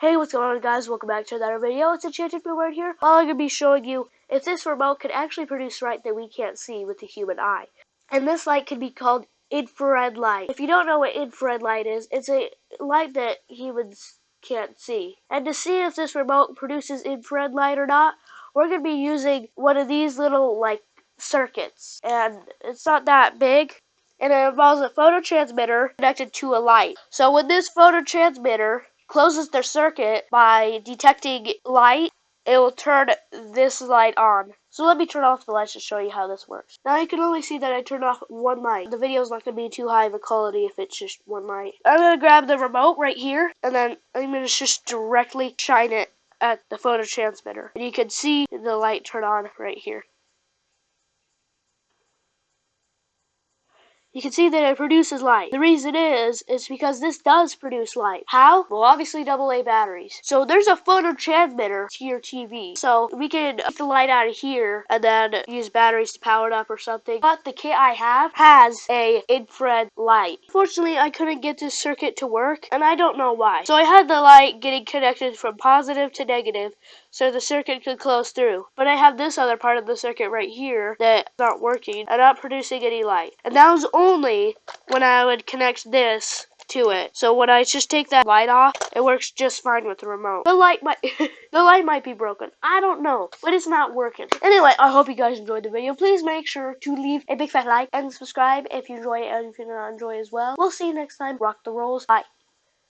Hey, what's going on guys? Welcome back to another video. It's Enchanted Word here. All I'm going to be showing you if this remote can actually produce light that we can't see with the human eye. And this light can be called infrared light. If you don't know what infrared light is, it's a light that humans can't see. And to see if this remote produces infrared light or not, we're going to be using one of these little like circuits. And it's not that big and it involves a phototransmitter connected to a light. So when this phototransmitter closes their circuit by detecting light, it will turn this light on. So let me turn off the lights to show you how this works. Now you can only see that I turned off one light. The video is not going to be too high of a quality if it's just one light. I'm going to grab the remote right here, and then I'm going to just directly shine it at the phototransmitter. And you can see the light turn on right here. You can see that it produces light. The reason is, is because this does produce light. How? Well, obviously AA batteries. So there's a phototransmitter to your TV. So we can get the light out of here and then use batteries to power it up or something. But the kit I have has a infrared light. Fortunately, I couldn't get this circuit to work and I don't know why. So I had the light getting connected from positive to negative so the circuit could close through. But I have this other part of the circuit right here that's not working and not producing any light. And that was only when I would connect this to it. So when I just take that light off, it works just fine with the remote. The light might the light might be broken. I don't know, but it's not working. Anyway, I hope you guys enjoyed the video. Please make sure to leave a big fat like and subscribe if you enjoy it and if you do not enjoy as well. We'll see you next time. Rock the rolls. Bye.